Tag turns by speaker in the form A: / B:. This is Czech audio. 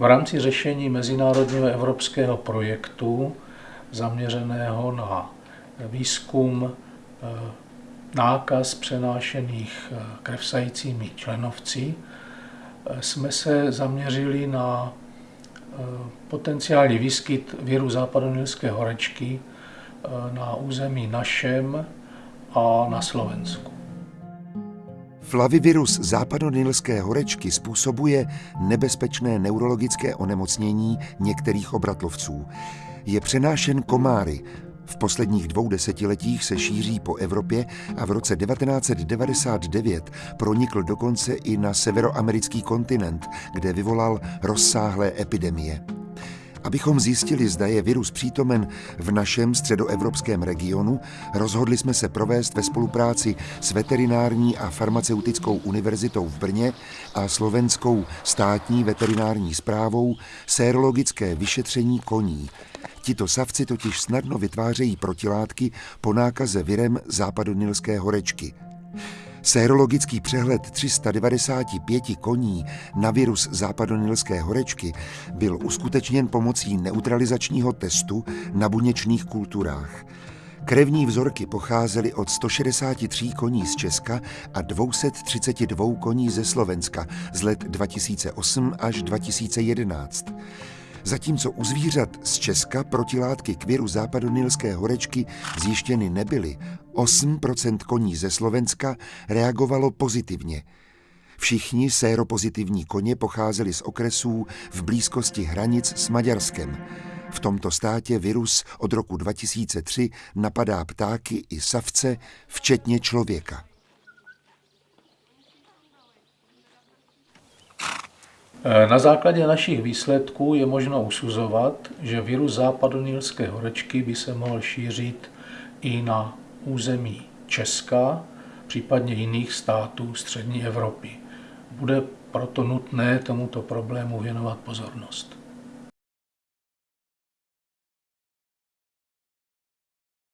A: V rámci řešení mezinárodního evropského projektu zaměřeného na výzkum eh, nákaz přenášených eh, krevsajícími členovci eh, jsme se zaměřili na potenciální výskyt viru západonilské horečky na území našem a na Slovensku.
B: Flavivirus západonilské horečky způsobuje nebezpečné neurologické onemocnění některých obratlovců. Je přenášen komáry. V posledních dvou desetiletích se šíří po Evropě a v roce 1999 pronikl dokonce i na severoamerický kontinent, kde vyvolal rozsáhlé epidemie. Abychom zjistili, zda je virus přítomen v našem středoevropském regionu, rozhodli jsme se provést ve spolupráci s Veterinární a farmaceutickou univerzitou v Brně a Slovenskou státní veterinární zprávou sérologické vyšetření koní. Tito savci totiž snadno vytvářejí protilátky po nákaze virem západonilské horečky. Sérologický přehled 395 koní na virus západonilské horečky byl uskutečněn pomocí neutralizačního testu na buněčných kulturách. Krevní vzorky pocházely od 163 koní z Česka a 232 koní ze Slovenska z let 2008 až 2011. Zatímco u zvířat z Česka protilátky k viru západonilské horečky zjištěny nebyly, 8% koní ze Slovenska reagovalo pozitivně. Všichni séropozitivní koně pocházeli z okresů v blízkosti hranic s Maďarskem. V tomto státě virus od roku 2003 napadá ptáky i savce, včetně člověka.
A: Na základě našich výsledků je možno usuzovat, že virus západonilské horečky by se mohl šířit i na území Česka, případně jiných států střední Evropy. Bude proto nutné tomuto problému věnovat pozornost.